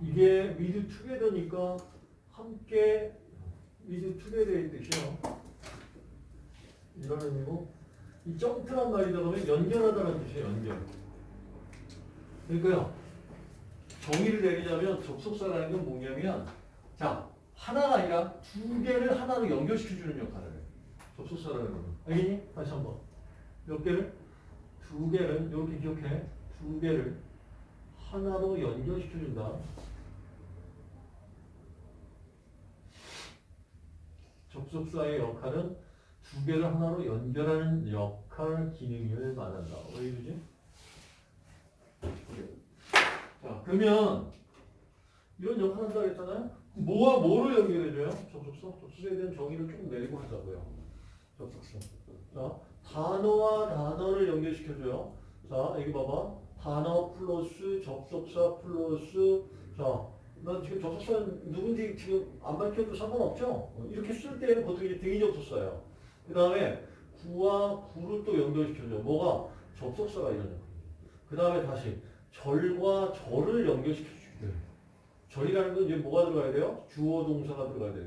이게 with together니까 함께 with together의 뜻이요. 이런 의미고 이 점프란 말이 들어가면 연결하다는 뜻이에요. 연결. 그러니까요. 정의를 내리자면 접속사라는 건 뭐냐면 자 하나가 아니라 두 개를 하나로 연결시켜주는 역할을 해요. 접속사라는 거는. 알겠니? 다시 한번. 몇 개를? 두 개를 이렇게 기억해. 두 개를 하나로 연결시켜준다. 접속사의 역할은 두 개를 하나로 연결하는 역할 기능을 말한다. 왜 이러지? 자, 그러면 이런 역할 한다 그랬잖아요? 뭐와 뭐를 연결해줘요? 접속사? 접속사에 대한 정의를 조금 내리고 하자고요. 접속사. 자, 단어와 단어를 연결시켜줘요. 자, 여기 봐봐. 단어 플러스 접속사 플러스 자, 난 지금 접속사 누군지 지금 안 밝혀도 상관없죠? 어, 이렇게 쓸 때는 보통 이제 등이 접속사예요. 그 다음에 구와 구를 또 연결시켜줘. 뭐가? 접속사가 역할. 그 다음에 다시 절과 절을 연결시켜주게 돼. 절이라는 건 이제 뭐가 들어가야 돼요? 주어 동사가 들어가야 돼요.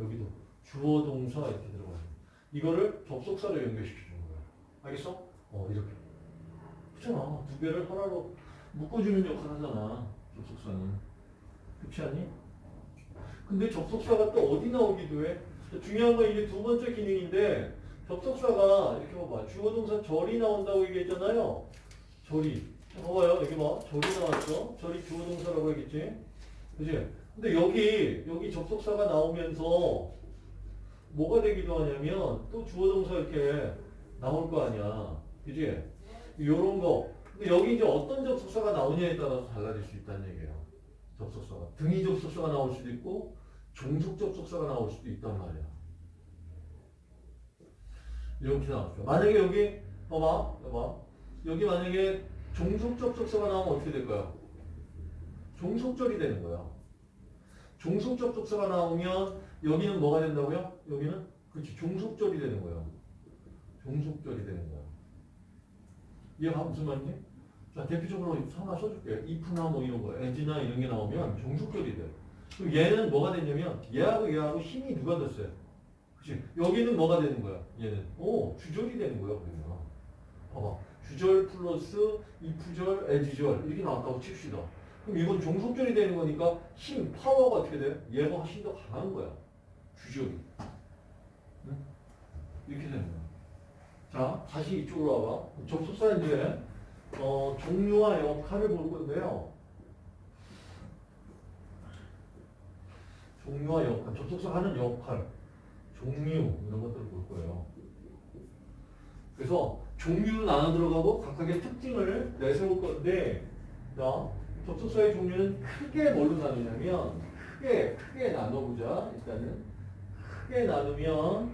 여기도 주어 동사 이렇게 들어가야 돼. 이거를 접속사로 연결시켜주는 거야. 알겠어? 어 이렇게. 그렇잖아. 두 개를 하나로 묶어주는 역할 하잖아. 접속사는. 그렇지 않니? 근데 접속사가 또 어디 나오기도 해? 중요한 건 이게 두 번째 기능인데 접속사가 이렇게 봐봐. 주어 동사 절이 나온다고 얘기했잖아요. 절이. 봐봐요. 여기 봐. 절이 나왔죠. 절이 주어 동사라고 했겠지. 그지? 근데 여기 여기 접속사가 나오면서 뭐가 되기도 하냐면 또 주어 동사 이렇게 나올 거 아니야. 그지? 요런 거. 근데 여기 이제 어떤 접속사가 나오냐에 따라서 달라질 수 있다는 얘기예요. 접속사가. 등위 접속사가 나올 수도 있고 종속 접속사가 나올 수도 있단 말이야. 이렇게 나왔죠. 만약에 여기 봐봐, 봐봐. 여기 만약에 종속 접속사가 나오면 어떻게 될까요? 종속절이 되는 거야. 종속 접속사가 나오면 여기는 뭐가 된다고요? 여기는 그렇지 종속절이 되는 거예요. 종속절이 되는 거야. 이해가 무슨 말인지? 자 대표적으로 하나 써줄게. if나 뭐 이런 거, as나 이런 게 나오면 종속절이 돼. 그럼 얘는 뭐가 되냐면 얘하고 얘하고 힘이 누가 됐어요? 그치? 여기는 뭐가 되는 거야? 얘는 오 주절이 되는 거야 그러면. 봐봐. 주절 플러스 if절, as절 이렇게 나왔다고 칩시다. 그럼 이건 종속절이 되는 거니까 힘, 파워가 어떻게 돼? 얘가 훨씬 더 강한 거야. 주절이. 응? 이렇게 되는 거야. 자, 다시 이쪽으로 와봐. 접속사 이제 어, 종류와 역할을 볼 건데요. 종류와 역할, 접속사 하는 역할, 종류 이런 것들을 볼 거예요. 그래서 종류로 나눠 들어가고 각각의 특징을 내세울 건데, 자, 접속사의 종류는 크게 뭘로 나누냐면, 크게, 크게 나눠보자. 일단은. 크게 나누면,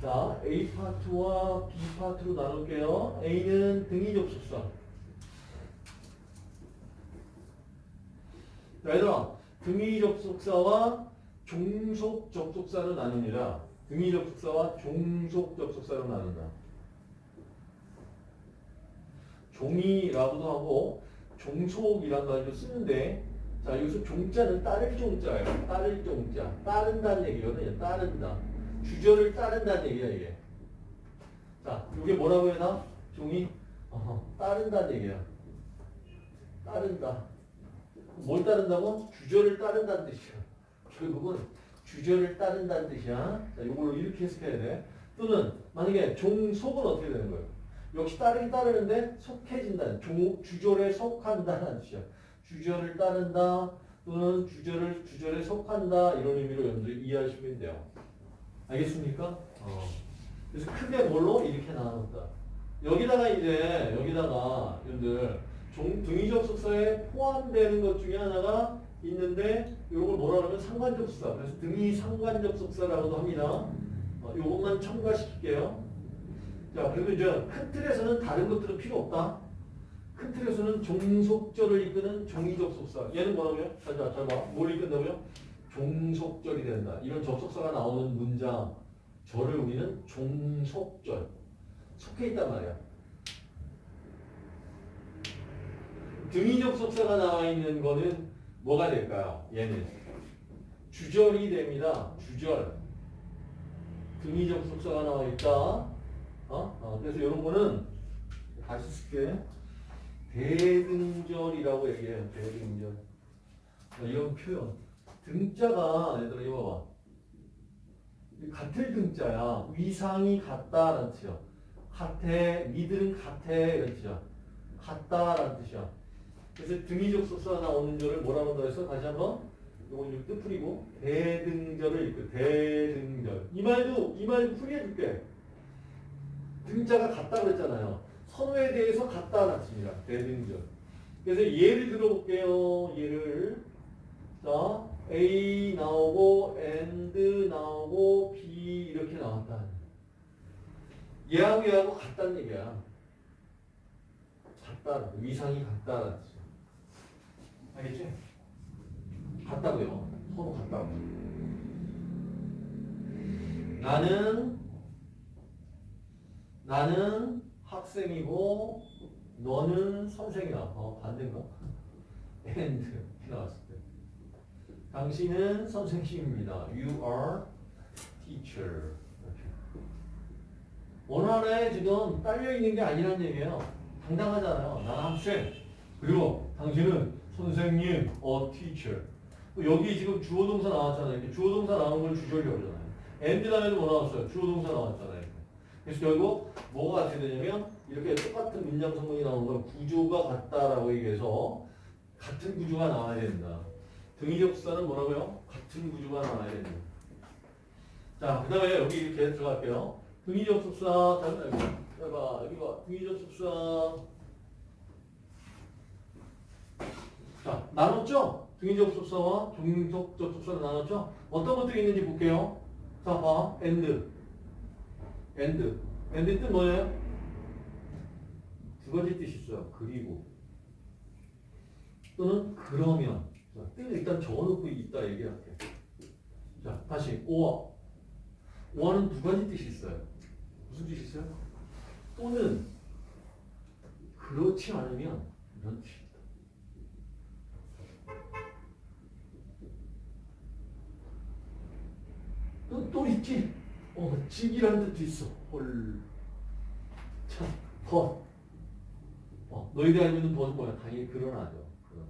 자, A 파트와 B 파트로 나눌게요. A는 등위 접속사. 자, 얘들아, 등위 접속사와 종속 접속사로 나누니라. 등위 접속사와 종속 접속사로 나눈다. 종이라고도 하고 종속이란 말도 쓰는데 자 여기서 종자는 따를 종자예요. 따를 종자. 따른다는 얘기거든요. 따른다. 주절을 따른다는 얘기야 이게. 자 이게 뭐라고 해나? 종이 어허, 따른다는 얘기야. 따른다. 뭘 따른다고? 주절을 따른다는 뜻이야. 결국은 주절을 따른다는 뜻이야. 자 이걸로 이렇게 해석해야 돼. 또는 만약에 종속은 어떻게 되는 거예요? 역시 따르긴 따르는데 속해진다는 조, 주절에 속한다는 뜻이야. 주절을 따른다 또는 주절을 주절에 속한다 이런 의미로 여러분들 이해하시면 돼요. 알겠습니까? 어. 그래서 크게 뭘로 이렇게 나눴다. 여기다가 이제 여기다가 여러분들 종 등위 접속사에 포함되는 것 중에 하나가 있는데 이걸 뭐라 그러면 상관 접속사. 그래서 등위 상관 접속사라고도 합니다. 어, 이것만 첨가시킬게요. 자, 그리고 이제 큰 틀에서는 다른 것들은 필요 없다. 큰 틀에서는 종속절을 이끄는 종이접속사. 얘는 뭐라고요? 자, 자, 잘 봐. 뭘 이끈다고요? 종속절이 된다. 이런 접속사가 나오는 문장, 절을 우리는 종속절. 속해 있단 말이야. 등위 접속사가 나와 있는 거는 뭐가 될까요? 얘는 주절이 됩니다. 주절. 등위 접속사가 나와 있다. 어? 어, 그래서 이런 거는 다시 쓸게. 대등절이라고 얘기해요. 대등절. 어, 이런 표현. 등자가 얘들아 이거 봐봐. 같을 등자야. 위상이 같다라는 뜻이야. 같아, 미들은 같아 이런 뜻이야. 같다라는 뜻이야. 그래서 등위적 속사가 나오는 절을 뭐라고 한다 해서 다시 한번 이건 좀 뜻풀이고 대등절을 읽고 대등절 이 말도 이 말도 풀이해 줄게. 등자가 같다 그랬잖아요. 선호에 대해서 같다라는 뜻입니다. 대등절. 그래서 예를 들어볼게요. 예를 자 A 나오고 and 나오고 B 이렇게 나왔다. 얘하고 얘하고 같다는 얘기야. 같다. 위상이 같다는. 알겠지? 같다고요. 서로 같다고. 나는 나는 학생이고 너는 선생이야. 어, 반대인가? and 나왔을 때. 당신은 선생님입니다. You are teacher. 이렇게. 어느 하나에 지금 딸려 있는 게 아니란 얘기예요. 당당하잖아요. 나는 학생. 그리고 당신은 선생님, 어 teacher. 여기 지금 주어 동사 나왔잖아요. 주어 동사 나온 걸 주절이라고 그러잖아요. and 다음에도 뭐 나왔어요? 주어 동사 나왔잖아요. 그래서 결국 뭐가 같이 되냐면 이렇게 똑같은 문장 성분이 나오는 걸 구조가 같다라고 얘기해서 같은 구조가 나와야 된다. 등위접수사는 뭐라고요? 같은 구조가 나와야 된다. 자, 그 다음에 여기 이렇게 들어갈게요. 등위접수사, 자, 여기 봐, 여기 봐. 등위접수사. 자, 나눴죠? 등위접수사와 종속접수사를 나눴죠? 어떤 것들이 있는지 볼게요. 자, 봐. and. and. and 뜻 뭐예요? 두 가지 뜻이 있어요. 그리고. 또는 그러면. 자, 뜻을 일단 적어놓고 있다 얘기할게. 자, 다시. 오와. 오와는 두 가지 뜻이 있어요. 무슨 뜻이 있어요? 또는 그렇지 않으면 이런 뜻이 있다. 또, 또 있지? 어, 직이라는 뜻도 있어. 헐. 참, 벗. 어, 너희들 알고 있는 벗은 뭐야? 당연히 그러나죠. 그러나.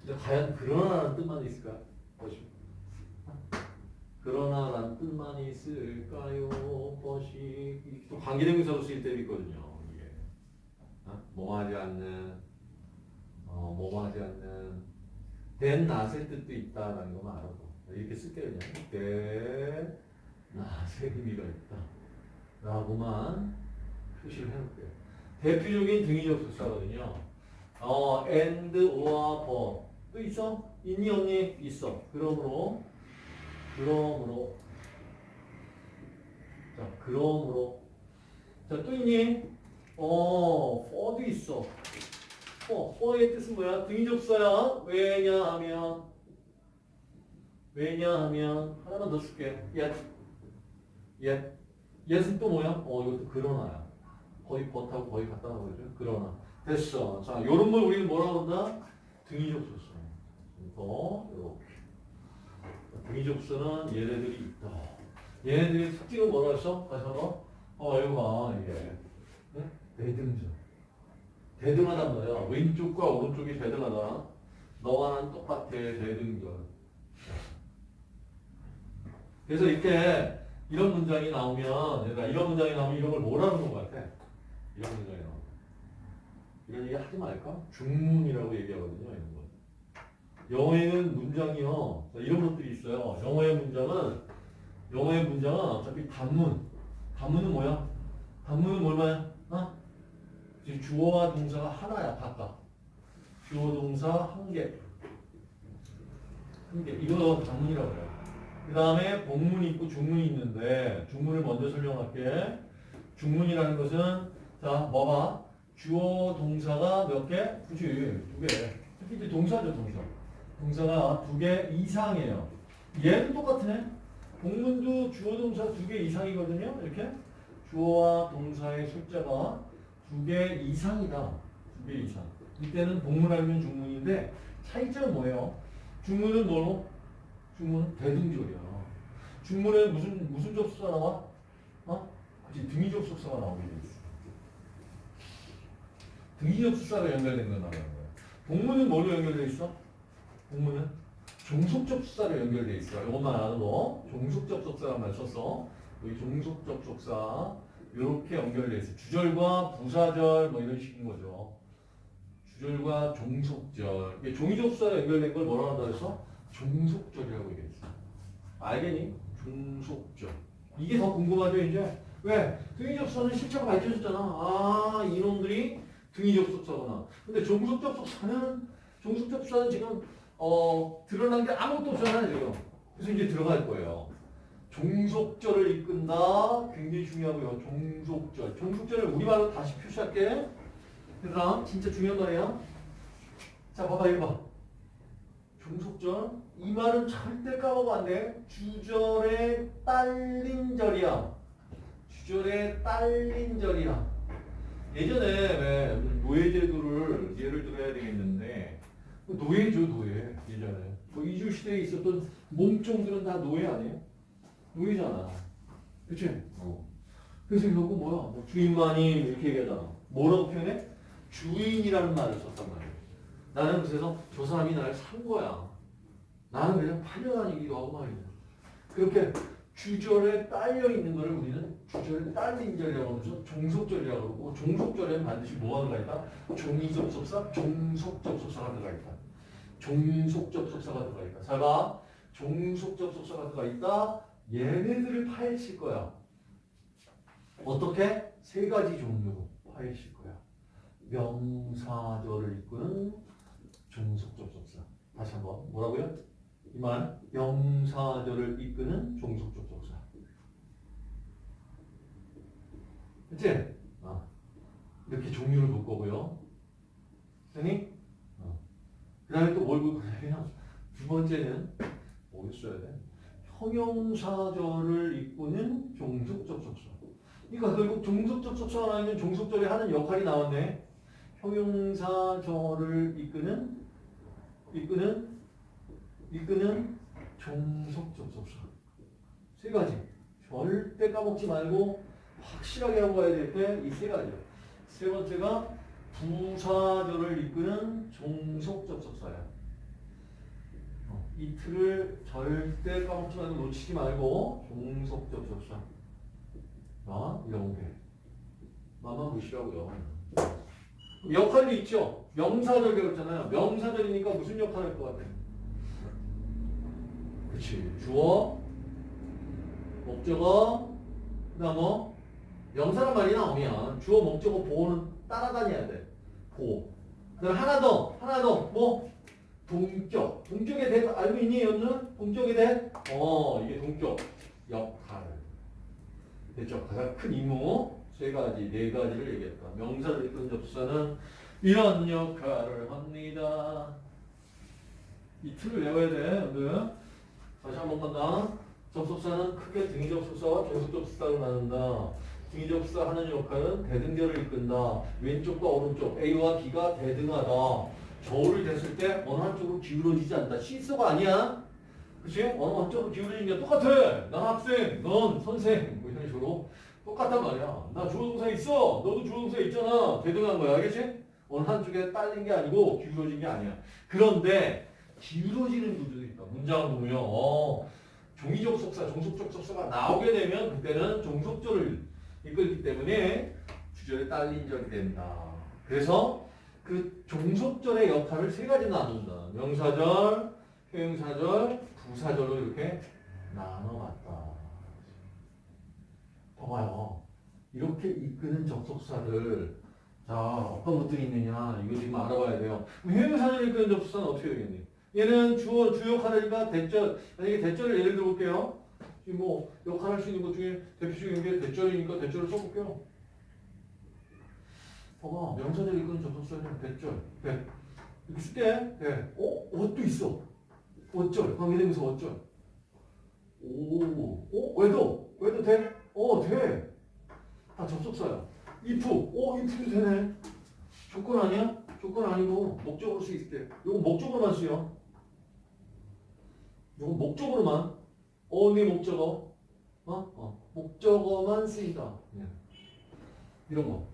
근데 과연 그러나라는 뜻만 있을까? 보시오. 그러나라는 뜻만 있을까요? 벗이. 또 관계대명사로 쓰일 때도 있거든요. 이게. 어? 뭐하지 않는, 어, 뭐하지 않는, 된 낫의 뜻도 있다라는 것만 알아도. 이렇게 쓸게요, 그냥. 된 낫의 의미가 있다. 라고만 표시를 해놓을게요. 대표적인 등위적 수사거든요. 어, and, or, but. 또 있어? 있니, 없니? 있어. 그러므로, 그러므로. 자, 그러므로. 자, 또 있니? 어, for도 있어. for, for의 뜻은 뭐야? 등위적 수사야. 왜냐 하면, 왜냐 하면, 하나만 더 줄게. yet. yet. yet은 또 뭐야? 어, 이것도 그러나야. 거의 버하고 거의 같다 나오죠. 그러나 됐어. 자, 요런 걸 우리는 뭐라고 한다? 등위적 수수. 더 이렇게. 등위적 수는 얘네들이 있다. 얘네들의 특징은 뭐라 했어? 다시 한번. 어, 이거 봐 이게 응? 대등전. 대등하단 말이야. 왼쪽과 오른쪽이 대등하다. 너와 난 똑같아 대등전. 그래서 이렇게 이런 문장이 나오면 얘들아 이런 문장이 나오면 이런 걸 뭐라는 것 같아? 이런 문장이 나오면 이런 얘기 하지 말까? 중문이라고 얘기하거든요 이런 거. 영어에는 문장이요 자, 이런 것들이 있어요. 영어의 문장은 영어의 문장은 어차피 단문. 단문은 뭐야? 단문은 뭐야? 어? 주어와 동사가 하나야 각각. 주어 동사 한 개. 한 개. 이거 단문이라고 해요. 그 다음에 본문이 있고 중문이 있는데 중문을 먼저 설명할게. 중문이라는 것은 자 뭐봐 주어 동사가 몇 개? 그치 두 개. 특히 이제 동사죠 동사. 동사가 두 개 이상이에요. 얘는 똑같네. 본문도 주어 동사 두 개 이상이거든요. 이렇게 주어와 동사의 숫자가 두 개 이상이다. 두 개 이상. 이때는 본문 아니면 중문인데 차이점은 뭐예요? 중문은 뭐로? 중문은 대등절이야. 중문에 무슨 무슨 접속사 나와? 어? 그치 등위 접속사가 나오게 돼 있어. 등위 접속사가 연결된 거 나오는 거야. 동문은 뭐로 연결돼 있어? 동문은 종속 접속사로 연결돼 있어. 이것만 거. 종속 접속사란 말 썼어. 여기 종속 접속사 이렇게 연결돼 있어. 주절과 부사절 뭐 이런 식인 거죠. 주절과 종속절. 종이 접속사로 연결된 걸 뭐라 한다 그랬어? 종속절이라고 얘기했어. 알겠니? 종속절. 이게 더 궁금하죠 이제? 왜? 접속사는 실체가 밝혀졌잖아. 아 이놈들이 등위 접속사구나. 근데 종속 접속사는 종속 접속사는 지금 어 드러난 게 아무것도 없잖아요 지금. 그래서 이제 들어갈 거예요. 종속절을 이끈다. 굉장히 중요하고요. 종속절. 종속절을 우리말로 다시 표시할게. 얘들아 진짜 중요한 말이야. 자 봐봐 이거 봐. 종속절. 이 말은 절대 까먹으면 안 돼. 주절에 딸린 절이야. 주절에 딸린 절이야. 예전에 왜 노예제도를 예를 들어야 되겠는데 노예죠 노예 예전에 뭐 이주 시대에 있었던 몸종들은 다 노예 아니에요? 노예잖아. 그치? 어. 그래서 결국 뭐야? 뭐 주인 마님 이렇게 얘기하잖아. 뭐라고 표현해? 주인이라는 말을 썼단 말이야. 나는 그래서 저 사람이 나를 산 거야. 나는 그냥 팔려다니기도 하고 말이야. 그렇게 주절에 딸려 있는 거를 우리는 주절에 딸린 절이라고 하면서 종속절이라고 그러고 종속절에는 반드시 뭐가 들어가 있다? 종이접속사, 종속접속사가 들어가 있다. 종속접속사가 들어가 있다. 잘 봐. 종속접속사가 들어가 있다. 얘네들을 파헤칠 거야. 어떻게? 세 가지 종류로 파헤칠 거야. 명사절을 이끄는 종속접속사. 다시 한번 뭐라고요? 이말 명사절을 이끄는 종속접속사. 그치? 아, 이렇게 종류를 볼 거고요. 됐니? 어. 그 다음에 또 뭘 볼 거냐면 두 번째는 뭐 써야 돼? 형용사절을 이끄는 종속접속사. 그러니까 결국 종속접속사가 나있는 종속절이 하는 역할이 나왔네. 형용사절을 이끄는 이끄는 이끄는 종속 접속사. 세 가지. 절대 까먹지 말고 확실하게 하고 가야 될 때 이 세 가지요. 세 번째가 부사절을 이끄는 종속 접속사야. 어, 이 틀을 절대 까먹지 말고 놓치지 말고 종속 접속사. 아, 이런 게. 마만 보시라고요. 역할이 있죠. 명사절 배웠잖아요. 명사절이니까 무슨 역할을 할것 같아요? 그치. 주어, 목적어, 그 다음 뭐? 명사란 말이 나오면 주어, 목적어, 보호는 따라다녀야 돼. 보호. 그 하나 더, 하나 더, 뭐? 동격. 동격에 대해 알고 있니, 연준? 동격에 대해? 어, 이게 동격. 역할. 됐죠? 가장 큰 임무. 세 가지, 네 가지를 얘기했다. 명사를 이끄는 접수사는 이런 역할을 합니다. 이 틀을 외워야 돼, 여러분. 다시 한 번 간다. 접속사는 크게 등위 접속사와 종속 접속사로 나눈다. 등위 접속사 하는 역할은 대등절을 이끈다. 왼쪽과 오른쪽 A와 B가 대등하다. 저울을 댔을 때 어느 한쪽으로 기울어지지 않는다. 시소가 아니야. 그치? 어느 한쪽으로 기울어지는 게 똑같아. 난 학생, 넌 선생. 뭐 이런 식으로. 똑같단 말이야. 나 주어 동사 있어. 너도 주어 동사 있잖아. 대등한 거야. 알겠지? 어느 한쪽에 딸린 게 아니고 기울어진 게 아니야. 그런데 기울어지는 구조도 있다. 문장을 보면 어, 종이적 속사, 종속적 속사가 나오게 되면 그때는 종속절을 이끌기 때문에 주절에 딸린 절이 된다. 그래서 그 종속절의 역할을 세 가지 나눈다. 명사절, 형용사절, 부사절로 이렇게 나눠봤다. 봐봐요. 이렇게 이끄는 접속사들 자 어떤 것들이 있느냐 이거 지금 알아봐야 돼요. 형용사절 이끄는 접속사는 어떻게 되겠니? 얘는 주어 주 역할이니까 대절 만약에 대절을 예를 들어 볼게요. 지금 뭐 역할할 수 있는 것 중에 대표적인 게 대절이니까 대절을 써볼게요. 봐봐 명사절 이끄는 접속사는 대절 대 이렇게 쓸게 대. 어? 어도 있어. 어절 관계대명사 어절. 오, 어? 왜도? 왜도 돼? 어, 돼. 다 접속사야. if, 어, if도 되네. 조건 아니야? 조건 아니고 목적으로 쓰일 때. 이거 목적으로만 쓰여. 이거 목적으로만. only 목적어. 어? 어. 목적어만 쓰인다. 그냥. 이런 거.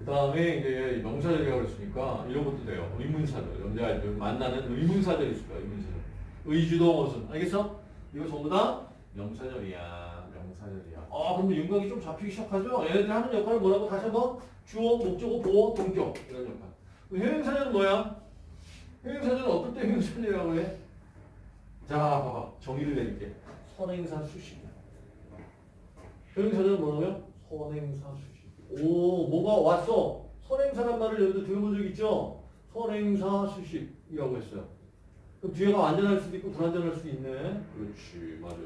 그 다음에 이제 명사절이라고 그랬으니까 이런 것도 돼요. 의문사절. 여자 만나는 의문사절이 있을 거야. 의문사절. 의주동 어순. 알겠어? 이거 전부 다 명사절이야. 명사절이야. 아, 그럼 윤곽이 좀 잡히기 시작하죠? 얘네들이 하는 역할은 뭐라고? 다시 한번. 주어, 목적어, 보어, 동격. 이런 역할. 형용사절은 뭐야? 형용사절은 어떨 때 형용사절이라고 해? 자, 봐봐. 정의를 내릴게. 선행사 수식. 형용사절은 뭐라고요? 선행사 수식. 오, 뭐가 왔어? 선행사란 말을 여기서 들어본 적 있죠? 선행사 수식이라고 했어요. 그럼 뒤에가 완전할 수도 있고 불완전할 수도 있네. 그렇지, 맞아.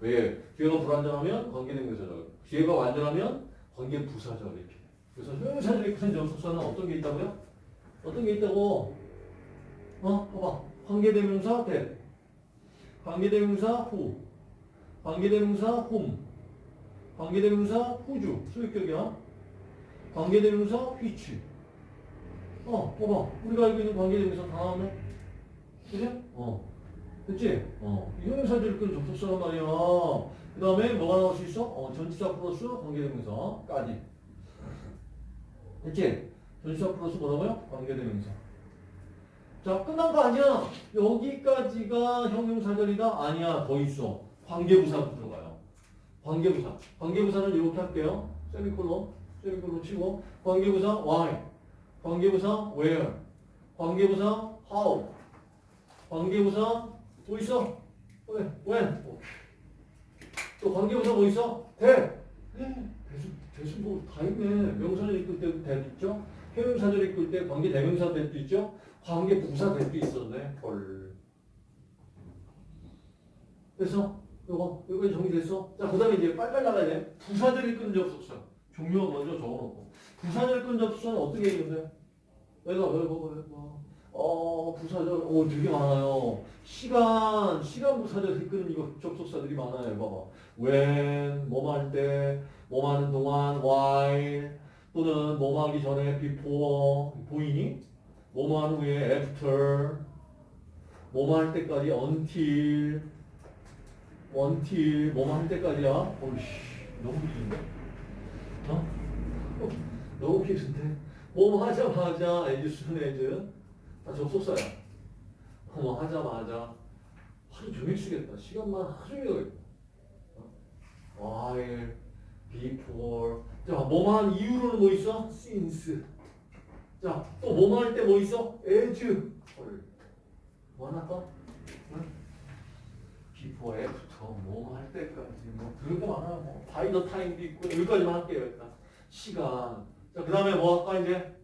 왜? 뒤에가 불완전하면 관계대명사절. 뒤에가 완전하면 관계 부사절 이렇게. 그래서 형용사절이 큰 접속사는 어떤 게 있다고요? 어떤 게 있다고? 어, 봐봐. 관계대명사 대, 관계대명사 후, 관계대명사 홈, 관계대명사 후주, 소유격이야. 관계대명사 which. 어, 봐봐. 우리가 알고 있는 관계대명사 다 나오네. 그지? 어. 됐지? 어. 이 형용사들이 끈 접속사란 말이야. 그 다음에 뭐가 나올 수 있어? 어, 전치사 플러스 관계대명사까지. 됐지? 전치사 플러스 뭐라고요? 관계대명사. 자, 끝난 거 아니야. 여기까지가 형용사절이다? 아니야. 더 있어. 관계부사도 들어가요. 관계부사. 관계부사는 이렇게 할게요. 세미콜론, 세미콜론 치고. 관계부사 why. 관계부사 where. 관계부사 how. 관계부사 뭐 있어? 왜? when. 또 관계부사 뭐 있어? 대. 대수, 대수 뭐 다 있네. 명사절 이끌 때 대도 있죠? 형용사절 이끌 때 관계 대명사 대도 있죠? 관계 부사 대도 있었네. 헐. 됐어? 요거, 요거 정리됐어? 자, 그 다음에 이제 빨리빨리 나가야 돼. 부사절 이끄는 접속사. 종류가 먼저 적어놓고. 부사절 이끄는 접속사는 어떻게? 왜가, 왜, 뭐, 왜, 뭐. 어, 부사절, 오, 되게 많아요. 시간, 시간 부사절 이끄는 이거 접속사들이 많아요. 봐봐. when, 뭐뭐 할 때, 뭐뭐 하는 동안, while, 또는 뭐뭐 하기 전에 before, 보이니? 뭐뭐 한 후에 after, 뭐뭐 할 때까지 until, until, 뭐뭐 할 때까지야? 어이씨, 너무 길은데? 어? 어? 너무 길은데? 뭐뭐 하자마자, as soon as, 다 접속사야. 뭐 하자마자, 하루 종일 쓰겠다. 시간만 하루 종일 가겠다. 어? while, before, 자, 뭐뭐 한 이유로는 뭐 있어? since. 자, 또 뭐뭐 할때 뭐 있어? as. 헐. 뭐 하나 더? 응? before, after, 뭐뭐 할 때까지. 뭐, 그런 거 많아요. 뭐, by the time도 있고, 여기까지만 할게요, 일단. 시간. 자, 그 다음에 뭐 할까, 이제?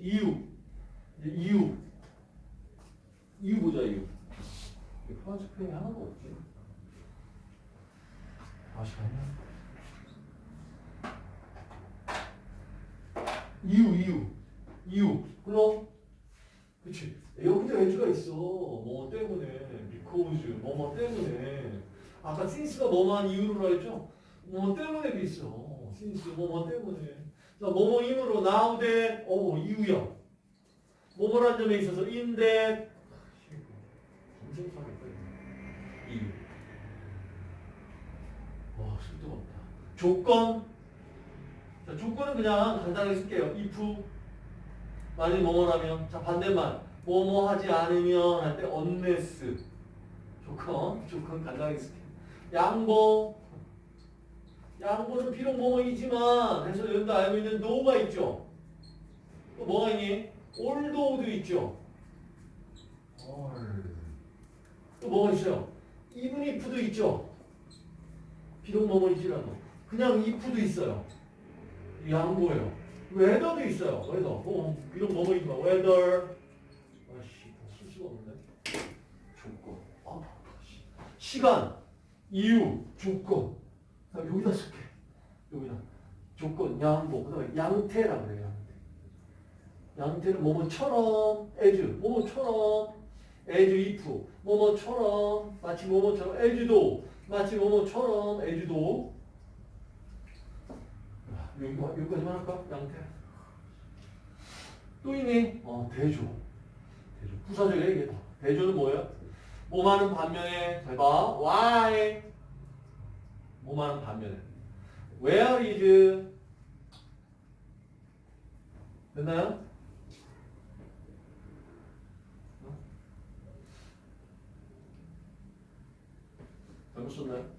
이유. 이유. 이유 보자, 이유. 이 프랑스 표현이 하나도 없지. 다시 가냐? 이유, 이유, 이유. 그럼, 그치. 여기도 애주가 있어. 뭐 때문에. because, 뭐뭐 때문에. 아까 since가 뭐뭐한 이유로라 했죠? 뭐 때문에도 있어. since, 뭐뭐 때문에. 자, 뭐뭐 이유로 now that, 어, 이유야. 뭐뭐란 점에 있어서. 검색하겠다. 이유. 와, 쓸데가 없다. 조건. 자, 조건은 그냥 간단하게 쓸게요. if 만일 뭐뭐라면 자 반대말 뭐뭐 하지 않으면 할 때 unless 조건 조건 간단하게 쓸게요. 양보 양보는 비록 뭐뭐이지만 해서 여러분도 알고 있는 no가 있죠. 또 뭐가 있니? Although도 있죠. 또 뭐가 있어요? even if도 있죠. 비록 뭐뭐이지라도 그냥 if도 있어요. 양보예요. 웨더도 있어요. whether. 뭐 이런 뭐뭐 있나? whether. 아씨, 쓸 수가 없네. 조건. 아, 씨. 시간, 이유, 조건. 나 여기다 쓸게. 여기다. 조건, 양보. 그다음에 양태라 그래요. 양태. 양태는 뭐뭐처럼, as, 뭐뭐처럼, as if, 뭐뭐처럼, 마치 뭐뭐처럼, as도, 마치 뭐뭐처럼, as도. 여기, 여기까지만 할까? 양태. 또 있니? 어, 대조. 대조. 부사절이야, 이게 다. 대조는 뭐야? 뭐하는 반면에, 잘 봐. why. 뭐하는 반면에. where is. 됐나요? 어? 잘못 썼나요?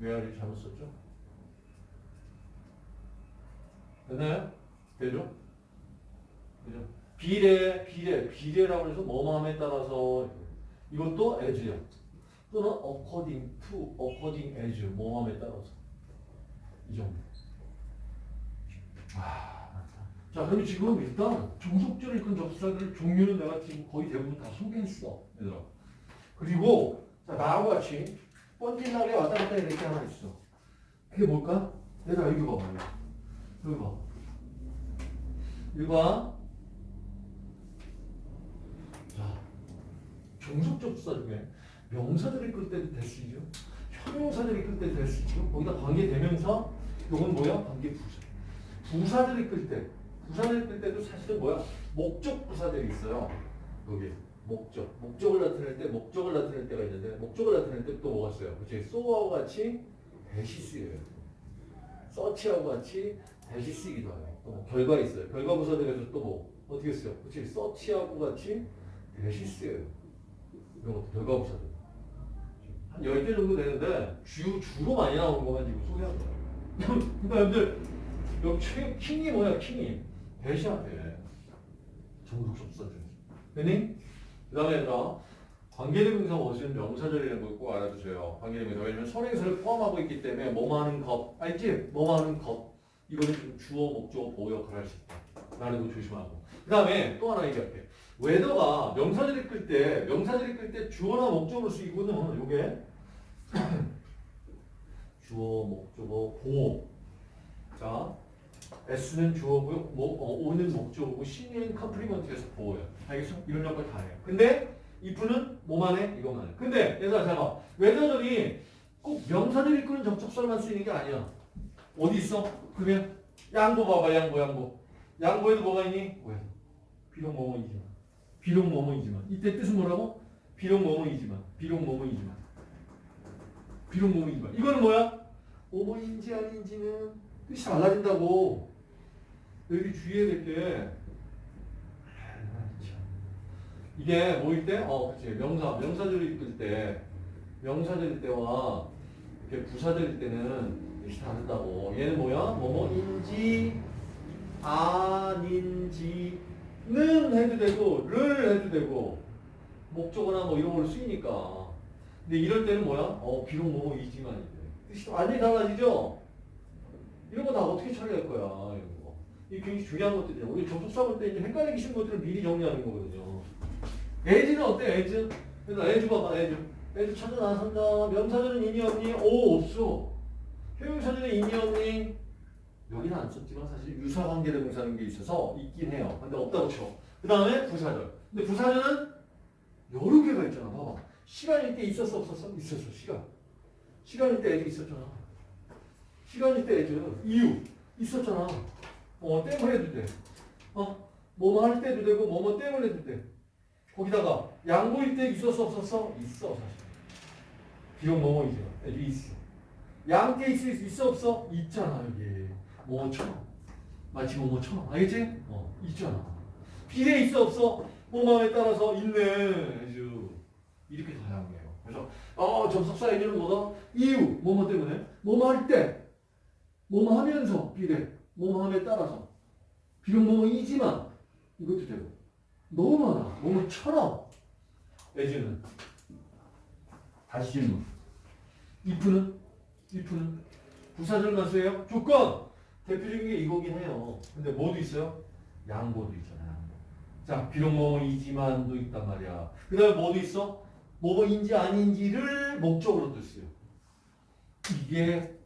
where를 잘못 썼죠? 됐나요? 되죠? 그죠? 비례, 비례, 비례라고 해서 뭐뭐함에 따라서 이것도 as야. 또는 according to, according as, 뭐뭐함에 따라서. 이 정도. 아. 자, 그럼 지금 일단 종속절 읽은 접사들 종류는 내가 지금 거의 대부분 다 소개했어, 얘들아. 그리고 자, 나하고 같이 번질나게 왔다 갔다 이렇게 하나 있어. 그게 뭘까? 얘들아, 여기 봐봐. 여기 봐. 여기 봐. 자, 종속 접사 중에 명사들이 끌 때도 대수죠. 형용사들이 끌 때도 대수죠. 거기다 관계 대명사, 요건 뭐야? 관계 부사. 부사들이 끌 때, 끌 때도 사실은 뭐야? 목적 부사들이 있어요. 여기 목적, 목적을 나타낼 때, 목적을 나타낼 때가 있는데, 목적을 나타낼 때 또 뭐가 있어요? 그치? so와 같이 대시 쓰여요. 서치하고 같이 대시 쓰기도 해요. 또 결과 있어요. 결과 부사들에서 또 뭐? 어떻게 써요? 그치? 서치하고 같이 대시 쓰여요. 이런 것도 결과 부사들. 한 10개 정도 되는데 주, 주로 많이 나오는 것만 지금 소개한 거예요. 그러니까 여러분들 여기 최, king이 뭐야 king이 that이야 돼. 종속접속사 중에서. 됐니? 그 다음에 얘들아 관계대명사 어시는 명사절이라는 걸꼭 알아두세요. 관계대명사 왜냐면 선행사를 포함하고 있기 때문에 뭐뭐하는 것 알지? 뭐뭐하는 것 이거는 좀 주어 목적어 보어 역할을 할 수 있다. 라는 거 조심하고 그 다음에 또 하나 얘기할게. whether가 명사절 이끌 때, 명사절 이끌 때 주어나 목적으로 쓰이고는 요게 주어, 목적어, 보어. 자, S는 주어고요, 뭐, 어, O는 목적어고, C는 complement에서 보어예요. 알겠어? 이런 역할 다 해요. 근데 if는 뭐만 해? 이것만 해. 근데 얘들아 잘 봐. whether절이 꼭 명사절 이끄는 접속사만 쓰이는 게 아니야. 어디 있어? 그러면 양보 봐봐, 양보, 양보. 양보에도 뭐가 있니? 왜? 비록 뭐뭐이지만. 비록 뭐뭐이지만. 이때 뜻은 뭐라고? 비록 뭐뭐이지만. 비록 뭐뭐이지만. 비록 뭐뭐이지만. 이거는 뭐야? 뭐뭐인지 아닌지는 뜻이 달라진다고. 여기 주의해야 될 게. 이게 뭐일 때? 어, 그치. 명사. 명사절이 있을 때. 명사절일 때와 이렇게 부사절일 때는 뜻이 다르다고. 얘는 뭐야? 뭐뭐인지 아닌지는 해도 되고 를 해도 되고 목적어나 뭐 이런 걸로 쓰이니까 근데 이럴 때는 뭐야? 어 비록 뭐뭐이지만 뜻이 완전히 달라지죠? 이런 거다 어떻게 처리할 거야 이런 거 이게 굉장히 중요한 것들이야 우리 접속사 볼때 이제 헷갈리기 쉬운 것들을 미리 정리하는 거거든요 as는 어때 as? 그래서 as 봐봐 as as 찾아 나선다 명사절은 있니 없니? 오 없어 형용사절은 있니 없니? 여기는 안 썼지만 사실 유사관계대명사라는 게 있어서 있긴 해요. 근데 없다고 쳐. 그 다음에 부사절. 근데 부사절은 여러 개가 있잖아. 봐봐. 시간일 때 있었어 없었어? 있었어. 시간. 시간일 때 애들 있었잖아. 시간일 때 애들 이유 있었잖아. 어 땜을 해도 돼. 어 뭐뭐 할 때도 되고 뭐뭐 땜을 해도 돼. 거기다가 양보일 때 있었어 없었어? 있어 사실. 비록 뭐뭐이지만 애들 있어. 양때 있어 있어 없어? 있잖아 여기. 뭐처럼 마치 뭐뭐처럼 알겠지? 어 있잖아 비례 있어 없어? 뭐뭐에 따라서 있네 아주 이렇게 다양해요 그래서 어 접속사 얘기는 뭐다? 이유 뭐뭐 때문에 뭐뭐 할 때 뭐뭐 하면서 비례 뭐뭐 함에 따라서 비록 뭐뭐이지만 이것도 되고 너무 많아 뭐뭐처럼 애지는 다시 질문 if는 if는 부사절만 쓰여요? 조건 대표적인 게 이거긴 해요. 근데 뭐도 있어요? 양보도 있잖아요. 양보. 자, 비록 뭐뭐이지만도 있단 말이야. 그 다음에 뭐도 있어? 뭐뭐인지 아닌지를 목적으로 또 써요. 이게,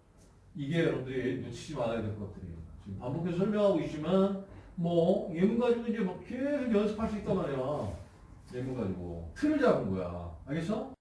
이게 여러분들이 놓치지 말아야 될 것들이에요. 지금 반복해서 설명하고 있지만, 뭐, 예문 가지고 이제 막 계속 연습할 수 있단 말이야. 예문 가지고. 틀을 잡은 거야. 알겠어?